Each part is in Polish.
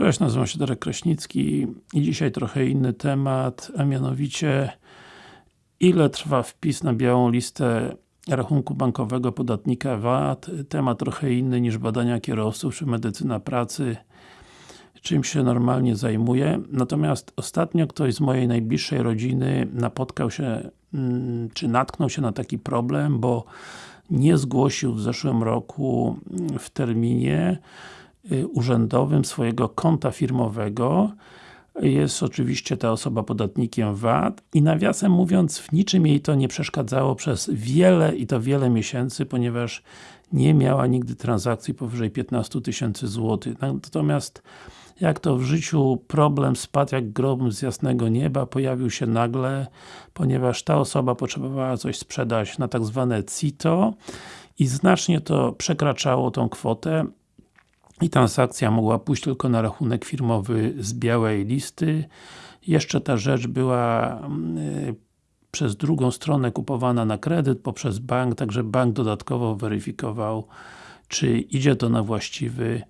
Cześć, nazywam się Darek Kraśnicki i dzisiaj trochę inny temat, a mianowicie ile trwa wpis na białą listę rachunku bankowego podatnika VAT. Temat trochę inny niż badania kierowców czy medycyna pracy czym się normalnie zajmuję. Natomiast ostatnio ktoś z mojej najbliższej rodziny napotkał się, mm, czy natknął się na taki problem, bo nie zgłosił w zeszłym roku w terminie urzędowym swojego konta firmowego jest oczywiście ta osoba podatnikiem VAT i nawiasem mówiąc w niczym jej to nie przeszkadzało przez wiele i to wiele miesięcy, ponieważ nie miała nigdy transakcji powyżej 15 tysięcy złotych. Natomiast jak to w życiu problem spadł jak grom z jasnego nieba, pojawił się nagle, ponieważ ta osoba potrzebowała coś sprzedać na tak zwane CITO i znacznie to przekraczało tą kwotę i transakcja mogła pójść tylko na rachunek firmowy z białej listy. Jeszcze ta rzecz była y, przez drugą stronę kupowana na kredyt poprzez bank, także bank dodatkowo weryfikował czy idzie to na właściwy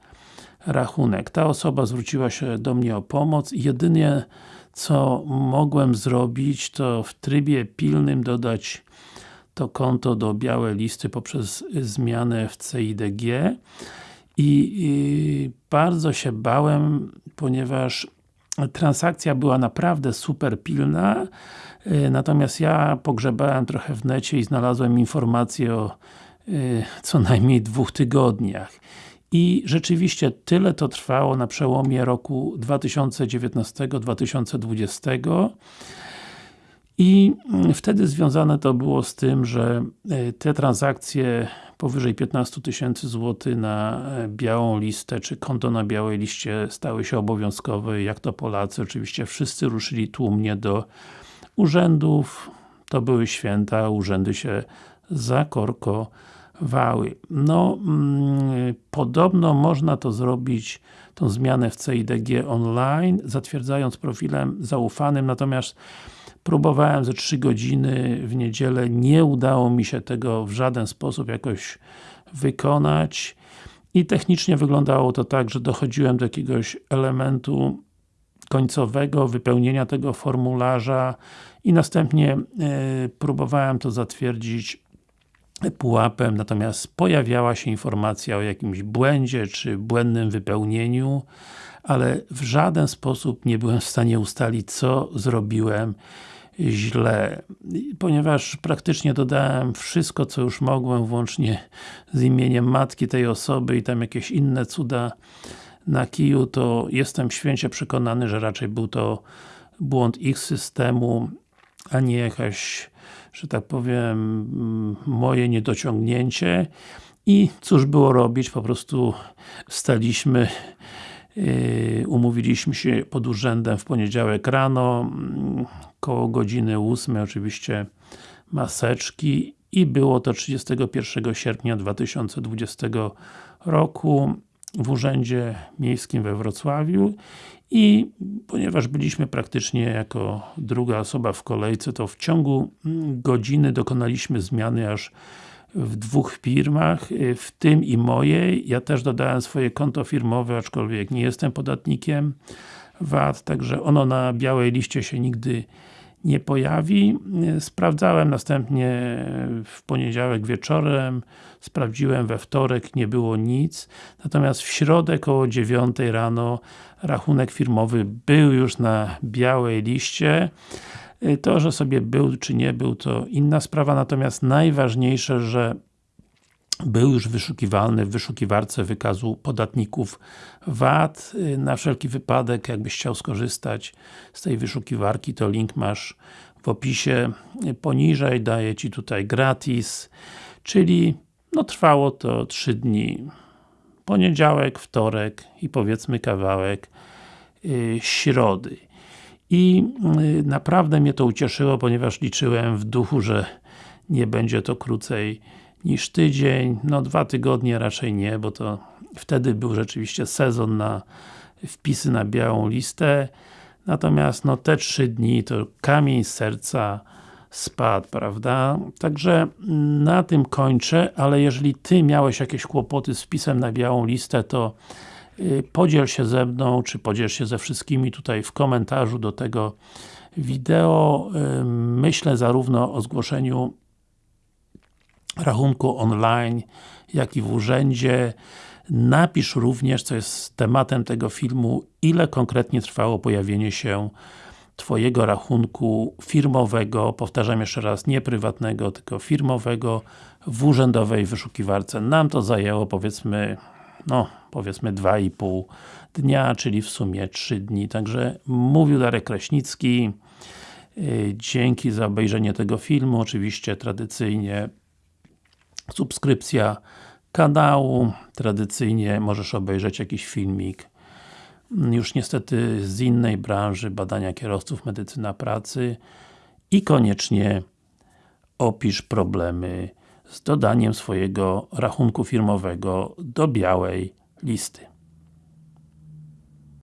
rachunek. Ta osoba zwróciła się do mnie o pomoc i jedynie co mogłem zrobić to w trybie pilnym dodać to konto do białej listy poprzez zmianę w CIDG i, bardzo się bałem, ponieważ transakcja była naprawdę super pilna, y, natomiast ja pogrzebałem trochę w necie i znalazłem informację o y, co najmniej dwóch tygodniach. I rzeczywiście tyle to trwało na przełomie roku 2019-2020 i mm, wtedy związane to było z tym, że y, te transakcje powyżej 15 tysięcy złotych na e, białą listę, czy konto na białej liście stały się obowiązkowe, jak to Polacy, oczywiście wszyscy ruszyli tłumnie do urzędów, to były święta, urzędy się zakorkowały. No, mm, podobno można to zrobić, tą zmianę w CIDG online, zatwierdzając profilem zaufanym, natomiast Próbowałem ze 3 godziny w niedzielę, nie udało mi się tego w żaden sposób jakoś wykonać. I technicznie wyglądało to tak, że dochodziłem do jakiegoś elementu końcowego, wypełnienia tego formularza i następnie y, próbowałem to zatwierdzić pułapem, natomiast pojawiała się informacja o jakimś błędzie, czy błędnym wypełnieniu, ale w żaden sposób nie byłem w stanie ustalić, co zrobiłem źle, ponieważ praktycznie dodałem wszystko, co już mogłem, włącznie z imieniem matki tej osoby i tam jakieś inne cuda na kiju, to jestem święcie przekonany, że raczej był to błąd ich systemu, a nie jakaś, że tak powiem, moje niedociągnięcie. I cóż było robić, po prostu staliśmy umówiliśmy się pod urzędem w poniedziałek rano, mm, koło godziny 8 oczywiście maseczki i było to 31 sierpnia 2020 roku w Urzędzie Miejskim we Wrocławiu i ponieważ byliśmy praktycznie jako druga osoba w kolejce, to w ciągu mm, godziny dokonaliśmy zmiany aż w dwóch firmach, y, w tym i mojej. Ja też dodałem swoje konto firmowe, aczkolwiek nie jestem podatnikiem VAT, także ono na białej liście się nigdy nie pojawi. Y, sprawdzałem następnie w poniedziałek wieczorem, sprawdziłem we wtorek, nie było nic. Natomiast w środę koło 9 rano rachunek firmowy był już na białej liście. Y, to, że sobie był czy nie był, to inna sprawa, natomiast najważniejsze, że był już wyszukiwalny w wyszukiwarce wykazu podatników VAT. Y, na wszelki wypadek, jakbyś chciał skorzystać z tej wyszukiwarki, to link masz w opisie poniżej, daję Ci tutaj gratis, czyli no trwało to 3 dni. Poniedziałek, wtorek i powiedzmy kawałek yy, środy. I y, naprawdę mnie to ucieszyło, ponieważ liczyłem w duchu, że nie będzie to krócej niż tydzień, no dwa tygodnie raczej nie, bo to wtedy był rzeczywiście sezon na wpisy na białą listę natomiast no te trzy dni to kamień serca spadł, prawda? Także na tym kończę, ale jeżeli Ty miałeś jakieś kłopoty z wpisem na białą listę, to podziel się ze mną, czy podziel się ze wszystkimi tutaj w komentarzu do tego wideo. Y, myślę zarówno o zgłoszeniu rachunku online, jak i w urzędzie. Napisz również, co jest tematem tego filmu, ile konkretnie trwało pojawienie się Twojego rachunku firmowego, powtarzam jeszcze raz, nie prywatnego, tylko firmowego w urzędowej wyszukiwarce. Nam to zajęło powiedzmy, no powiedzmy 2,5 dnia, czyli w sumie 3 dni. Także mówił Darek Kraśnicki. Y, dzięki za obejrzenie tego filmu. Oczywiście tradycyjnie subskrypcja kanału. Tradycyjnie możesz obejrzeć jakiś filmik już niestety z innej branży, badania kierowców, medycyna pracy i koniecznie opisz problemy z dodaniem swojego rachunku firmowego do białej listy.